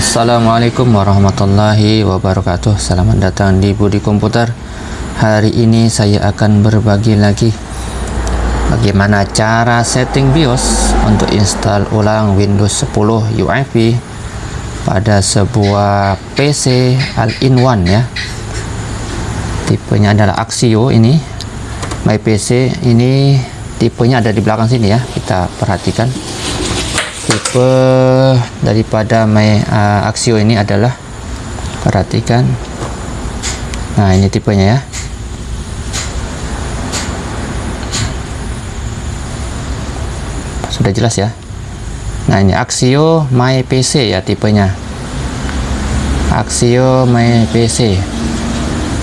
Assalamualaikum warahmatullahi wabarakatuh. Selamat datang di Budi Komputer. Hari ini saya akan berbagi lagi Bagaimana cara setting BIOS Untuk install ulang Windows 10 UEFI Pada sebuah PC All-in-One ya Tipenya adalah Axio ini My PC ini tipenya ada di belakang sini ya Kita perhatikan. Tipe daripada my uh, Axio ini adalah perhatikan. Nah ini tipenya ya. Sudah jelas ya? Nah ini Axio my PC ya tipenya. Axio my PC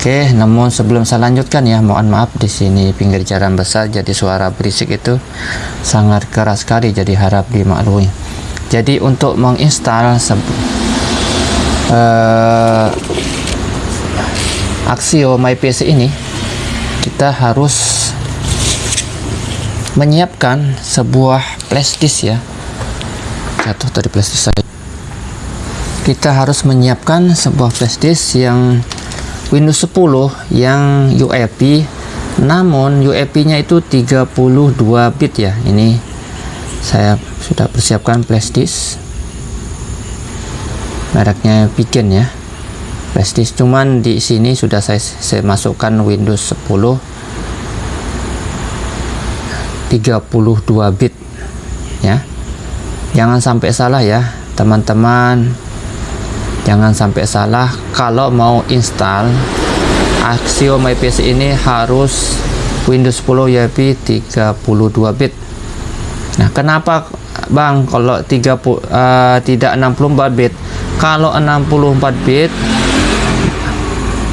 Oke, namun sebelum saya lanjutkan ya, mohon maaf di sini pinggir jalan besar jadi suara berisik itu sangat keras sekali jadi harap dimaklumi. Jadi untuk menginstal uh, Axio My PC ini kita harus menyiapkan sebuah flashdisk ya. Jatuh dari flashdisk saya. Kita harus menyiapkan sebuah flashdisk yang Windows 10 yang UEFI namun UEFI nya itu 32 bit ya. Ini saya sudah persiapkan flash disk. Mereknya Pigeon ya. Flash disk. Cuman di sini sudah saya, saya masukkan Windows 10 32 bit ya. Jangan sampai salah ya teman-teman jangan sampai salah kalau mau install Axio My PC ini harus Windows 10 UEFI 32 bit. Nah kenapa Bang kalau 30 uh, eh, tidak 64 bit? Kalau 64 bit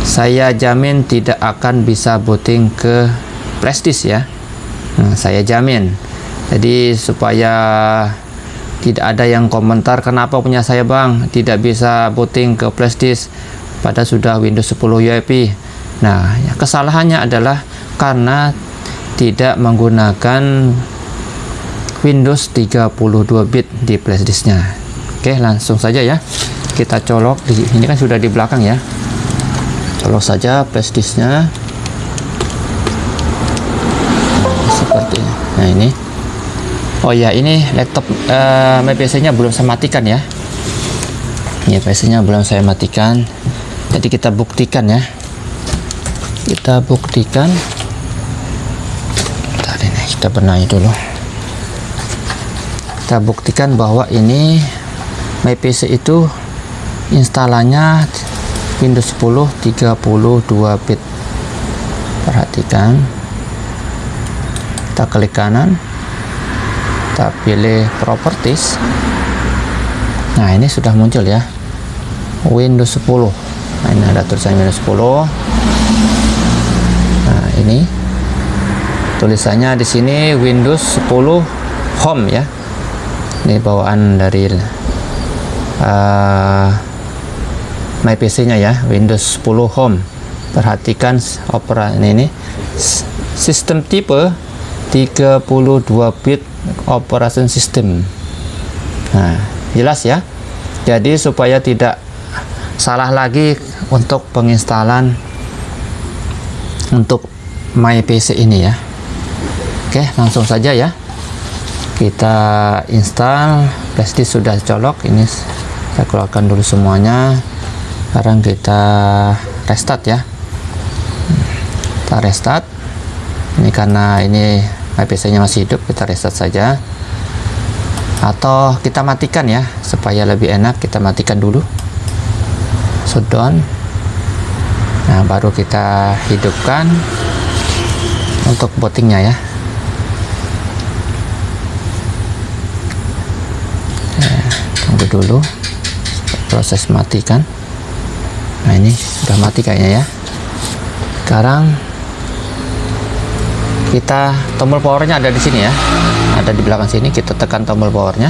saya jamin tidak akan bisa booting ke flashdisk ya. Nah, saya jamin. Jadi supaya tidak ada yang komentar kenapa punya saya bang? Tidak bisa booting ke flashdisk pada sudah Windows 10 UEFI nah ya, kesalahannya adalah karena tidak menggunakan Windows 32 bit di flashdisknya oke langsung saja ya. Kita colok di ini kan sudah di belakang ya. Colok saja flashdisknya seperti ini. nah ini Oh ya ini laptop uh, PC nya belum saya matikan ya. Ini PC nya belum saya matikan. Jadi kita buktikan ya. Kita buktikan. Tadi ini kita benahi dulu. Kita buktikan bahwa ini My PC itu instalannya Windows 10 32 bit. Perhatikan. Kita klik kanan kita pilih properties. Nah ini sudah muncul ya. Windows 10 nah ini ada tulisan Windows 10 nah ini tulisannya di sini Windows 10 Home ya. Ini bawaan dari uh, My PC nya ya Windows 10 Home. Perhatikan opera ini, ini sistem tipe 32 bit operation system. Nah jelas ya. Jadi supaya tidak salah lagi untuk penginstalan untuk my PC ini ya. Oke langsung saja ya. Kita install flashdisk sudah colok. Ini saya keluarkan dulu semuanya. Sekarang kita restart ya. Kita restart. Ini karena ini PC nya masih hidup kita reset saja. Atau kita matikan ya supaya lebih enak kita matikan dulu. Shutdown nah baru kita hidupkan untuk bootingnya ya. Tunggu dulu. Proses matikan. Nah ini sudah mati kayaknya ya. Sekarang kita tombol powernya ada di sini ya. Ada di belakang sini kita tekan tombol powernya.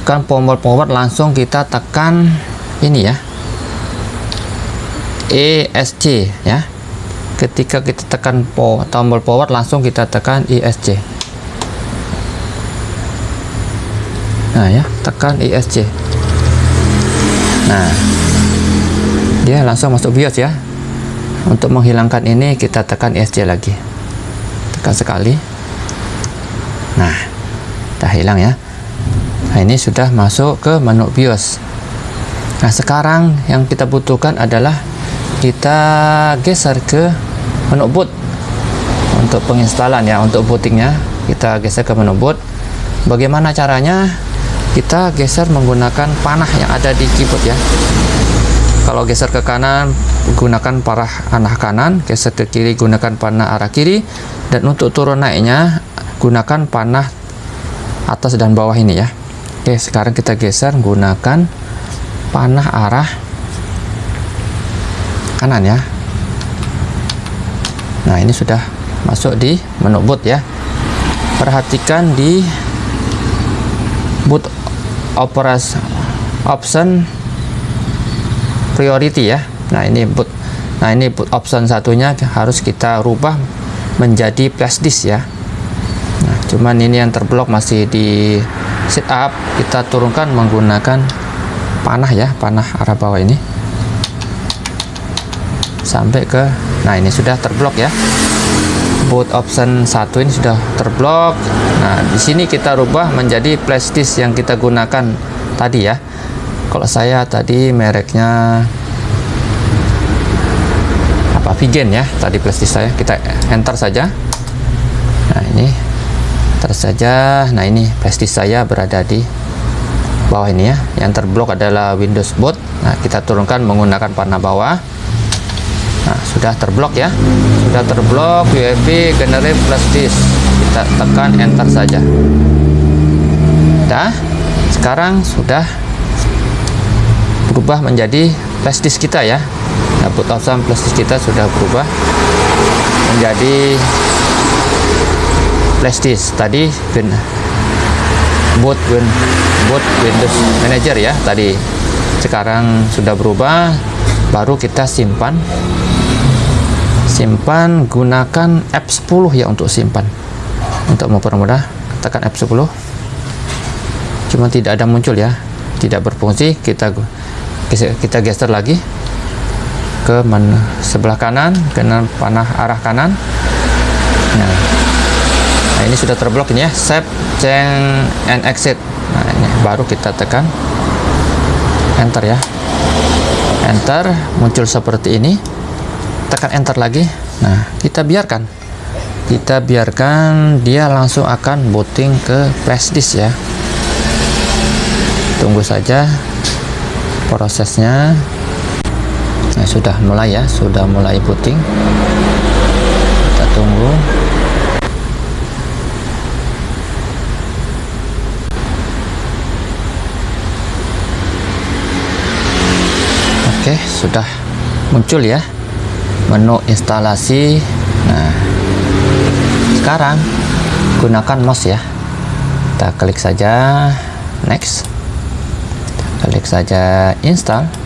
Tekan tombol power langsung kita tekan ini ya. ESC ya. Ketika kita tekan po, tombol power langsung kita tekan ESC nah ya tekan ESC nah dia langsung masuk BIOS ya untuk menghilangkan ini kita tekan ESC lagi. Tekan sekali. Nah dah hilang ya. Nah ini sudah masuk ke menu BIOS. Nah sekarang yang kita butuhkan adalah kita geser ke menu boot. Untuk penginstalan ya untuk bootingnya kita geser ke menu boot. Bagaimana caranya? Kita geser menggunakan panah yang ada di keyboard ya. Kalau geser ke kanan gunakan panah arah kanan geser ke kiri gunakan panah arah kiri dan untuk turun naiknya gunakan panah atas dan bawah ini ya. Oke sekarang kita geser gunakan panah arah kanan ya. Nah ini sudah masuk di menu boot ya. Perhatikan di boot operas option priority ya nah ini boot nah ini boot option satunya harus kita rubah menjadi flash disk ya. Nah cuman ini yang terblok masih di setup. Kita turunkan menggunakan panah ya panah arah bawah ini. Sampai ke nah ini sudah terblok ya. Boot option satu ini sudah terblok. Nah di sini kita rubah menjadi flash disk yang kita gunakan tadi ya. Kalau saya tadi mereknya apa Vigen ya. Tadi flash disk saya. Kita enter saja. Nah ini. Enter saja. Nah ini flash disk saya berada di bawah ini ya. Yang terblok adalah Windows boot. Nah kita turunkan menggunakan panah bawah. Nah sudah terblok ya. Sudah terblok USB generate flash disk. Kita tekan enter saja. Dah sekarang sudah berubah menjadi flash disk kita ya nah, boot option flash disk kita sudah berubah menjadi flash disk. Tadi win boot win boot Windows Manager ya tadi. Sekarang sudah berubah baru kita simpan. Simpan gunakan F10 ya untuk simpan. Untuk mempermudah tekan F10 cuma tidak ada muncul ya tidak berfungsi. Kita kita geser lagi ke menu sebelah kanan dengan panah arah kanan. Nah, nah ini sudah terblok ini ya. Save change and exit. Nah ini baru kita tekan. Enter ya. Enter muncul seperti ini. Tekan enter lagi. Nah kita biarkan. Kita biarkan dia langsung akan booting ke flash disk ya. Tunggu saja prosesnya nah sudah mulai ya sudah mulai booting kita tunggu. Oke sudah muncul ya menu instalasi. Nah sekarang gunakan mouse ya. Kita klik saja next. Klik saja install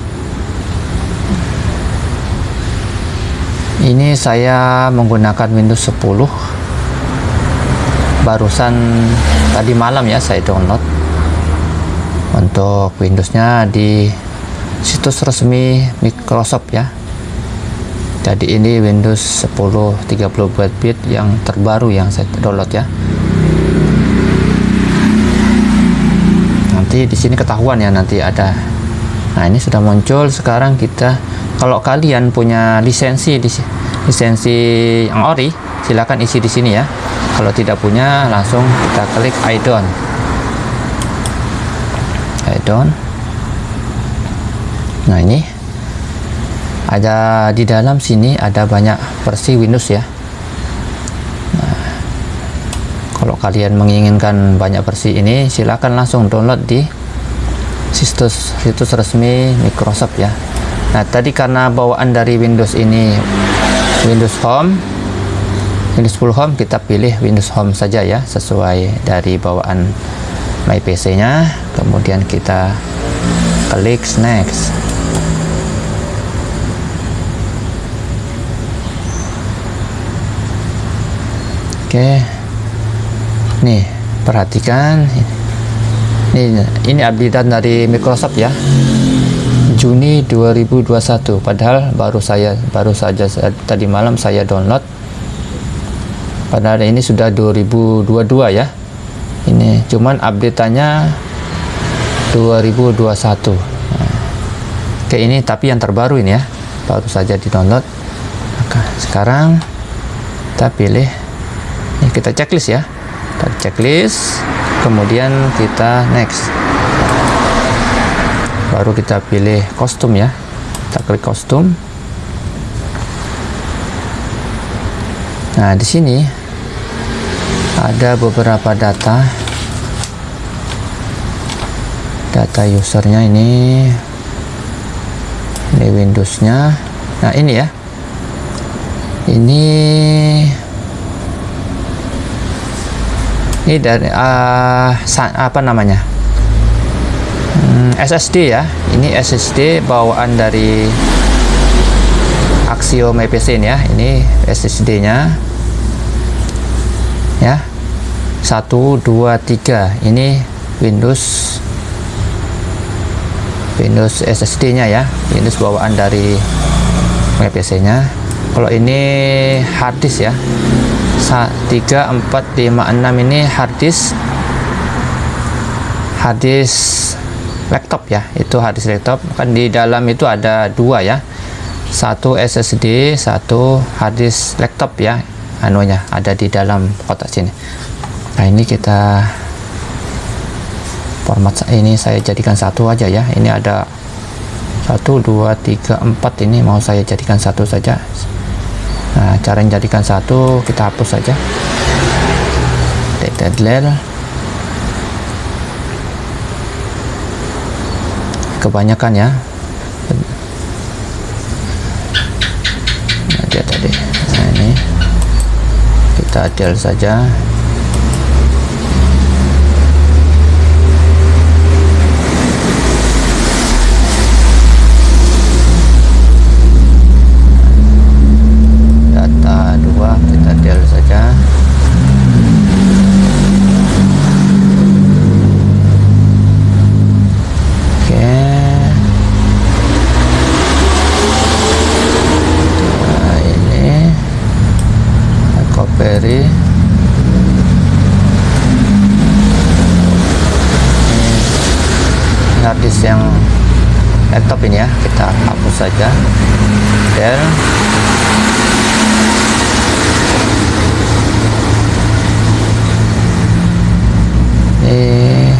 ini saya menggunakan Windows 10 barusan tadi malam ya saya download. Untuk Windowsnya di situs resmi Microsoft ya. Jadi ini Windows 10 32 bit yang terbaru yang saya download ya. Nanti di sini ketahuan ya nanti ada nah ini sudah muncul. Sekarang kita kalau kalian punya lisensi lisensi yang ori silahkan isi di sini ya. Kalau tidak punya langsung kita klik I don't I don't nah ini ada di dalam sini ada banyak versi Windows ya. Nah, kalau kalian menginginkan banyak versi ini silahkan langsung download di situs situs resmi Microsoft ya. Nah tadi karena bawaan dari Windows ini Windows Home Windows 10 Home kita pilih Windows Home saja ya sesuai dari bawaan My PC nya kemudian kita klik next. Oke. Nih perhatikan. ini ini update dari Microsoft ya. Juni 2021 padahal baru saya baru saja tadi malam saya download. Padahal ini sudah 2022 ya. Ini cuman update-nya 2021 nah, oke ini tapi yang terbaru ini ya. Baru saja di download maka sekarang kita pilih. Ini kita checklist ya. Kita checklist kemudian kita next. Baru kita pilih kostum ya. Kita klik kostum. Nah di sini ada beberapa data. Data usernya ini ini Windowsnya. Nah ini ya. Ini ini dari uh, apa namanya? SSD ya. Ini SSD bawaan dari Axiom EPC ya. Ini SSD nya ya. 1 2 3 ini Windows Windows SSD nya ya. Windows bawaan dari EPC nya kalau ini hard disk ya 3 4 5 6 ini hard disk hard disk laptop ya itu harddisk laptop. Kan di dalam itu ada dua ya satu SSD satu harddisk laptop ya anunya ada di dalam kotak sini. Nah ini kita format ini saya jadikan satu aja ya. Ini ada satu dua tiga empat ini mau saya jadikan satu saja nah cara menjadikan satu kita hapus saja. Delete kebanyakan ya. Nah, dia tadi. Nah ini. Kita adil saja harddisk yang laptop ini ya kita hapus saja dan ini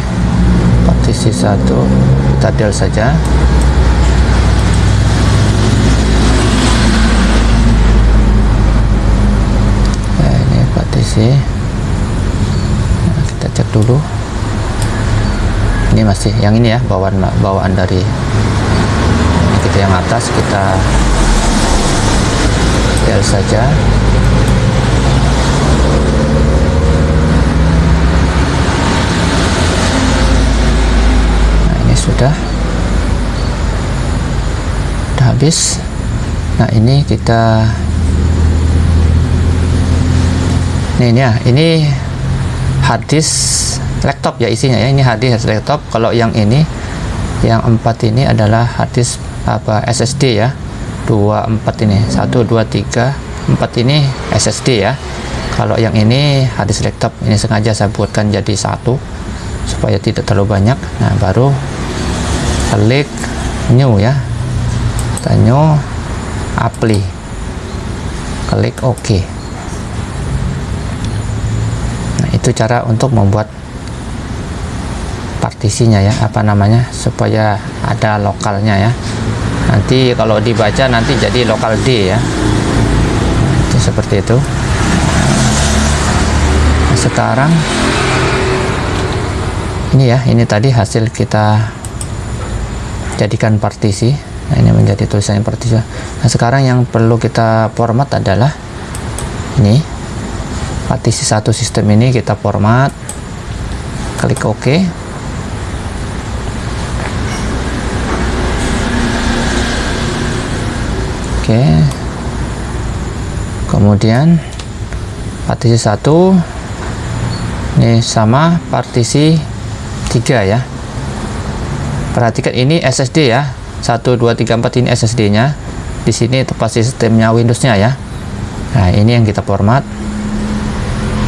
partisi satu kita del saja. Nah, ini partisi nah, kita cek dulu. Ini masih yang ini ya bawaan bawaan dari kita yang atas kita del saja ini sudah habis. Nah ini kita ini, ini ya ini harddisk laptop ya isinya ya. Ini harddisk laptop. Kalau yang ini yang empat ini adalah harddisk apa SSD ya. Dua empat ini. Satu dua tiga empat ini SSD ya. Kalau yang ini harddisk laptop. Ini sengaja saya buatkan jadi satu supaya tidak terlalu banyak. Nah baru klik new ya. Kita new apply. Klik OK. Nah itu cara untuk membuat partisinya ya apa namanya supaya ada lokalnya ya. Nanti kalau dibaca nanti jadi lokal D ya. Itu seperti itu. Nah, sekarang ini ya ini tadi hasil kita jadikan partisi. Nah ini menjadi tulisannya partisi. Nah sekarang yang perlu kita format adalah ini. Partisi satu sistem ini kita format. Klik OK. Oke. Kemudian partisi satu. Ini sama partisi tiga ya perhatikan ini SSD ya. 1 2 3 4 ini SSD nya di sini tempat sistemnya Windows nya ya. Nah ini yang kita format.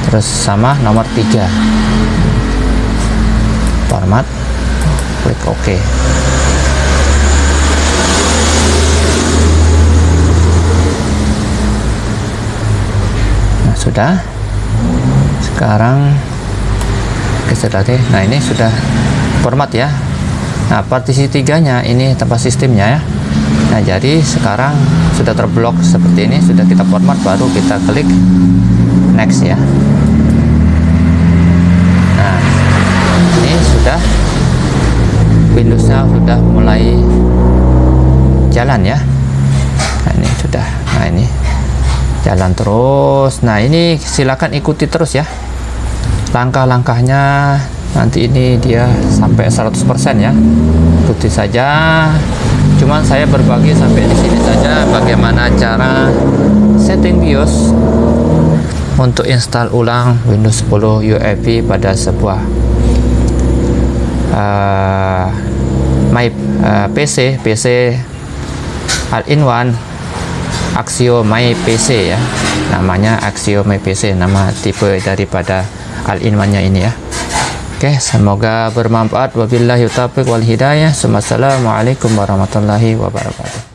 Terus sama nomor 3 format. Klik OK. Nah sudah. Sekarang nah ini sudah format ya nah partisi tiganya ini tempat sistemnya ya. Nah jadi sekarang sudah terblok seperti ini sudah kita format baru kita klik next ya. Nah ini sudah Windowsnya sudah mulai jalan ya. Nah ini sudah nah ini jalan terus. Nah ini silakan ikuti terus ya. Langkah-langkahnya nanti ini dia sampai 100% ya. Ikuti saja. Cuman saya berbagi sampai di sini saja bagaimana cara setting BIOS untuk install ulang Windows 10 UEFI pada sebuah uh, my uh, PC PC all-in-one Axio My PC ya. Namanya Axio My PC nama tipe daripada all-in-one nya ini ya Oke, semoga bermanfaat. Wabillahi taufiq wal hidayah. Wassalamualaikum warahmatullahi wabarakatuh.